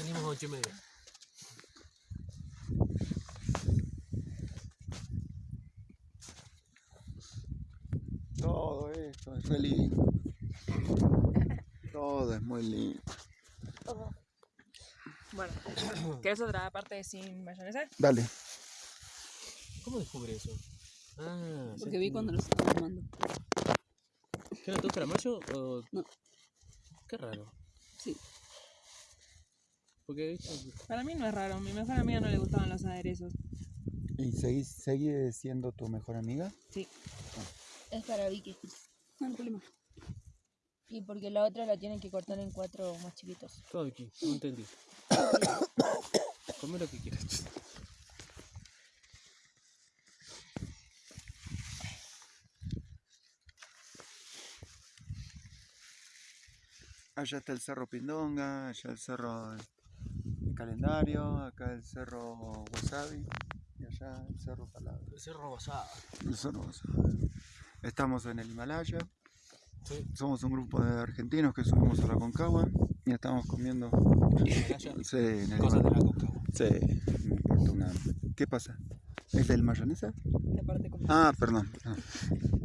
Salimos a ocho y media. Todo esto es re lindo. Todo es muy lindo. Bueno, ¿querés otra parte sin mayonesa? Dale. ¿Cómo descubre eso? Ah, Porque vi cuando los estaba tomando. ¿Qué te gusta la mayo? O... No. Qué raro. Sí. Porque viste, Para mí no es raro, a mi mejor amiga no le gustaban los aderezos. ¿Y seguís, sigue siendo tu mejor amiga? Sí. Es para Vicky. No hay problema. Y porque la otra la tienen que cortar en cuatro más chiquitos. todo aquí, no entendí. Come lo que quieras. Allá está el cerro Pindonga, allá el cerro calendario, acá el cerro Wasabi y allá el cerro Palabra. El cerro basado. El cerro Wasabi. Estamos en el Himalaya, Sí. somos un grupo de argentinos que subimos a la Concagua y estamos comiendo Himalaya, sí, en el Cosas de la coca. Sí, me importa una. ¿Qué pasa? ¿Es del mayonesa? La parte como... Ah, perdón. perdón.